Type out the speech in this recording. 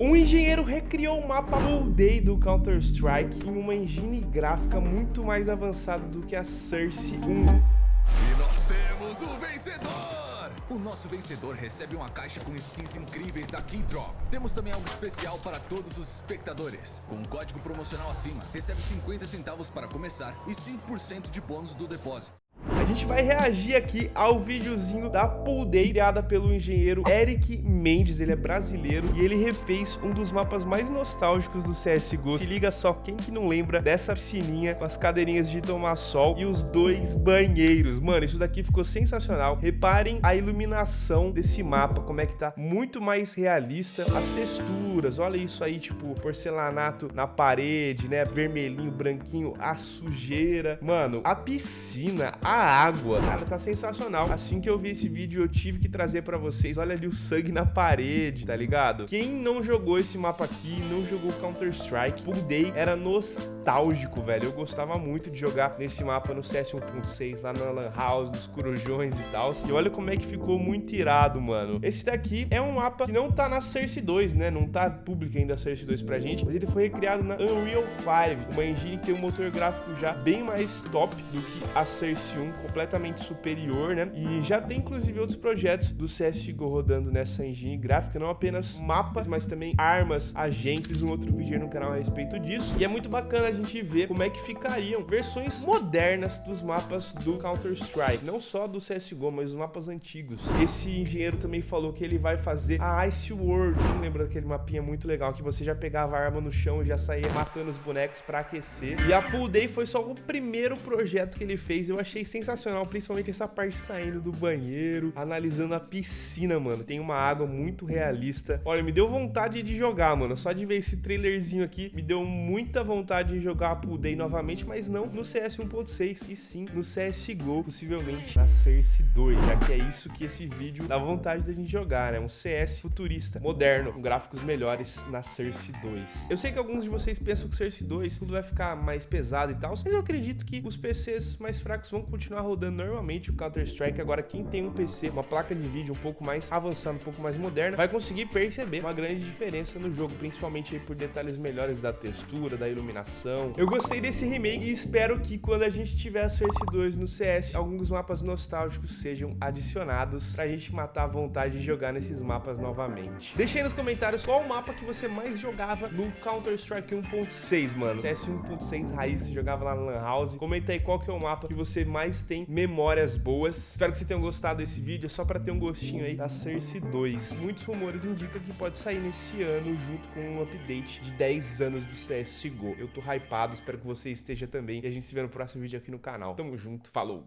Um engenheiro recriou o mapa Full Day do Counter-Strike em uma engine gráfica muito mais avançada do que a Source 1. E nós temos o vencedor! O nosso vencedor recebe uma caixa com skins incríveis da Keydrop. Temos também algo especial para todos os espectadores. Com um código promocional acima, recebe 50 centavos para começar e 5% de bônus do depósito. Gente vai reagir aqui ao videozinho da Pool criada pelo engenheiro Eric Mendes, ele é brasileiro e ele refez um dos mapas mais nostálgicos do CSGO. Se liga só, quem que não lembra dessa piscininha com as cadeirinhas de tomar sol e os dois banheiros. Mano, isso daqui ficou sensacional. Reparem a iluminação desse mapa, como é que tá muito mais realista. As texturas, olha isso aí, tipo, porcelanato na parede, né? Vermelhinho, branquinho, a sujeira. Mano, a piscina, a água. Cara, tá sensacional. Assim que eu vi esse vídeo, eu tive que trazer pra vocês. Olha ali o sangue na parede, tá ligado? Quem não jogou esse mapa aqui, não jogou Counter-Strike, Pool Day era nostálgico, velho. Eu gostava muito de jogar nesse mapa no CS 1.6, lá na Lan House, nos Corujões e tal. E olha como é que ficou muito irado, mano. Esse daqui é um mapa que não tá na Source 2, né? Não tá público ainda a Source 2 pra gente, mas ele foi recriado na Unreal 5, uma engine que tem um motor gráfico já bem mais top do que a Source 1, completamente superior, né? E já tem inclusive outros projetos do CSGO rodando nessa engine gráfica, não apenas mapas, mas também armas, agentes, um outro vídeo aí no canal a respeito disso. E é muito bacana a gente ver como é que ficariam versões modernas dos mapas do Counter-Strike, não só do CSGO, mas os mapas antigos. Esse engenheiro também falou que ele vai fazer a Ice World, lembra daquele mapinha muito legal que você já pegava a arma no chão e já saía matando os bonecos para aquecer. E a Pool Day foi só o primeiro projeto que ele fez, eu achei sensacional sensacional, principalmente essa parte saindo do banheiro, analisando a piscina, mano. Tem uma água muito realista. Olha, me deu vontade de jogar, mano. Só de ver esse trailerzinho aqui, me deu muita vontade de jogar a Pool Day novamente, mas não no CS 1.6, e sim no CSGO, possivelmente na Source 2, já que é isso que esse vídeo dá vontade da gente jogar, né? Um CS futurista, moderno, com gráficos melhores na Source 2. Eu sei que alguns de vocês pensam que Source 2 tudo vai ficar mais pesado e tal, mas eu acredito que os PCs mais fracos vão continuar continuar rodando normalmente o Counter-Strike. Agora, quem tem um PC, uma placa de vídeo um pouco mais avançada, um pouco mais moderna, vai conseguir perceber uma grande diferença no jogo, principalmente por detalhes melhores da textura, da iluminação. Eu gostei desse remake e espero que quando a gente tiver a Source 2 no CS, alguns mapas nostálgicos sejam adicionados pra gente matar a vontade de jogar nesses mapas novamente. Deixa aí nos comentários qual o mapa que você mais jogava no Counter-Strike 1.6, mano. CS 1.6 raiz, jogava lá na Lan House. Comenta aí qual que é o mapa que você mais tem memórias boas. Espero que você tenha gostado desse vídeo, é só para ter um gostinho aí da Source 2. Muitos rumores indicam que pode sair nesse ano junto com um update de 10 anos do CSGO. Eu tô hypado, espero que você esteja também e a gente se vê no próximo vídeo aqui no canal. Tamo junto, falou!